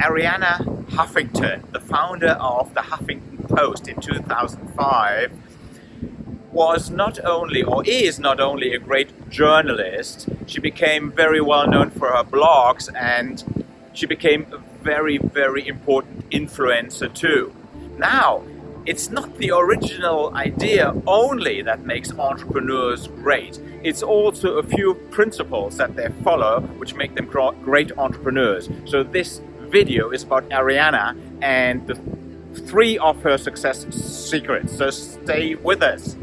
Arianna Huffington, the founder of the Huffington Post in 2005, was not only, or is not only a great journalist, she became very well known for her blogs and she became a very, very important influencer too. Now, it's not the original idea only that makes entrepreneurs great. It's also a few principles that they follow which make them great entrepreneurs. So this video is about Arianna and the three of her success secrets. So stay with us.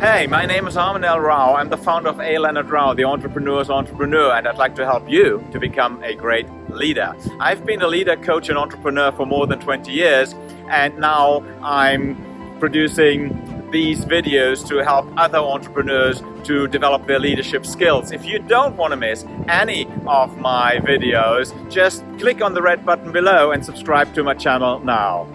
Hey, my name is Armin L. Rao. I'm the founder of A. Leonard Rao, the entrepreneur's entrepreneur, and I'd like to help you to become a great leader. I've been a leader, coach, and entrepreneur for more than 20 years, and now I'm producing these videos to help other entrepreneurs to develop their leadership skills. If you don't want to miss any of my videos, just click on the red button below and subscribe to my channel now.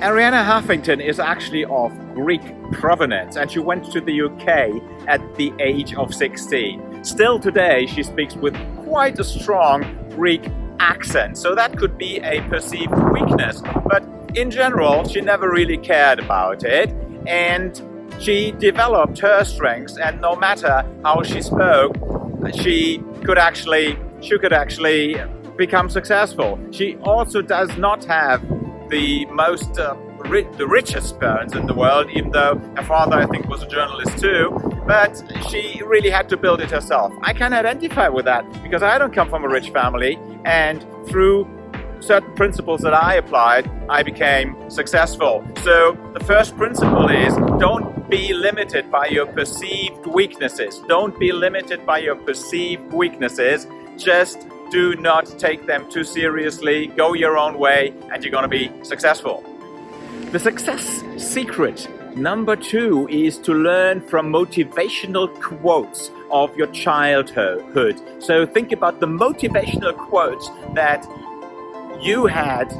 Arianna Huffington is actually of Greek provenance and she went to the UK at the age of 16. Still today she speaks with quite a strong Greek accent, so that could be a perceived weakness. But in general, she never really cared about it and she developed her strengths and no matter how she spoke, she could actually she could actually become successful. She also does not have the most uh, ri the richest parents in the world, even though her father, I think, was a journalist too. But she really had to build it herself. I can identify with that because I don't come from a rich family, and through certain principles that I applied, I became successful. So the first principle is don't be limited by your perceived weaknesses. Don't be limited by your perceived weaknesses. Just do not take them too seriously, go your own way, and you're gonna be successful. The success secret number two is to learn from motivational quotes of your childhood. So think about the motivational quotes that you had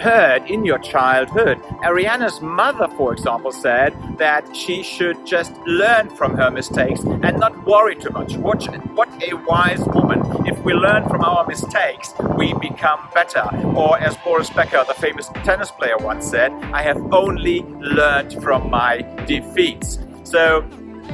heard in your childhood. Arianna's mother, for example, said that she should just learn from her mistakes and not worry too much. What, what a wise woman. If we learn from our mistakes, we become better. Or as Boris Becker, the famous tennis player once said, I have only learned from my defeats. So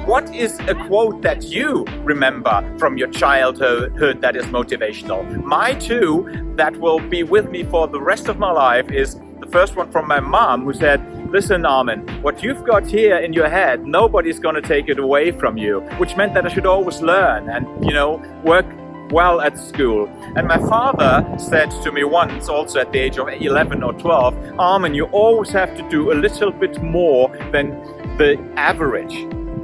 what is a quote that you remember from your childhood that is motivational? My two that will be with me for the rest of my life is the first one from my mom who said, listen Armin, what you've got here in your head, nobody's gonna take it away from you, which meant that I should always learn and, you know, work well at school. And my father said to me once, also at the age of 11 or 12, Armin, you always have to do a little bit more than the average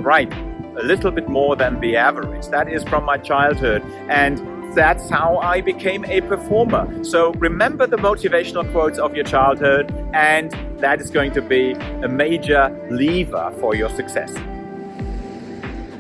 right a little bit more than the average. That is from my childhood and that's how I became a performer. So remember the motivational quotes of your childhood and that is going to be a major lever for your success.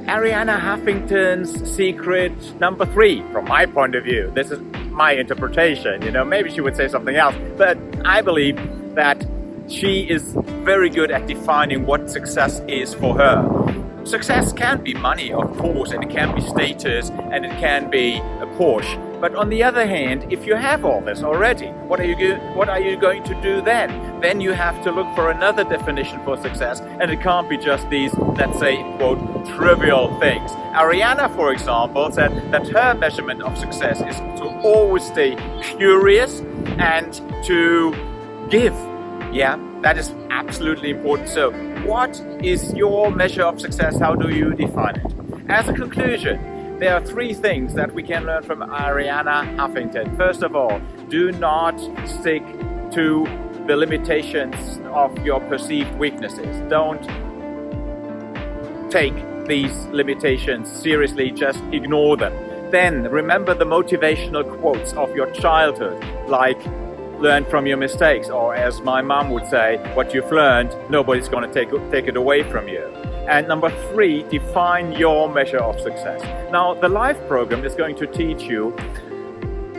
Arianna Huffington's secret number three, from my point of view. This is my interpretation, you know, maybe she would say something else, but I believe that she is very good at defining what success is for her. Success can be money, of course, and it can be status, and it can be a Porsche. But on the other hand, if you have all this already, what are you what are you going to do then? Then you have to look for another definition for success, and it can't be just these, let's say, quote, trivial things. Arianna, for example, said that her measurement of success is to always stay curious and to give. Yeah, that is absolutely important. So what is your measure of success? How do you define it? As a conclusion, there are three things that we can learn from Arianna Huffington. First of all, do not stick to the limitations of your perceived weaknesses. Don't take these limitations seriously, just ignore them. Then remember the motivational quotes of your childhood, like learn from your mistakes or as my mom would say what you've learned nobody's going to take take it away from you and number three define your measure of success now the life program is going to teach you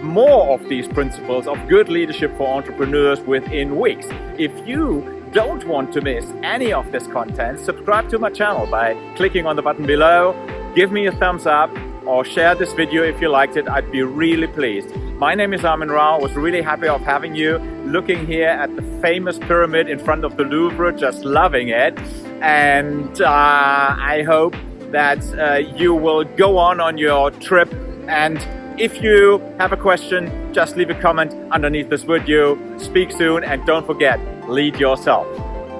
more of these principles of good leadership for entrepreneurs within weeks if you don't want to miss any of this content, subscribe to my channel by clicking on the button below, give me a thumbs up or share this video if you liked it. I'd be really pleased. My name is Armin Rao. I was really happy of having you looking here at the famous pyramid in front of the Louvre, just loving it. And uh, I hope that uh, you will go on on your trip and if you have a question, just leave a comment underneath this video. Speak soon and don't forget, lead yourself.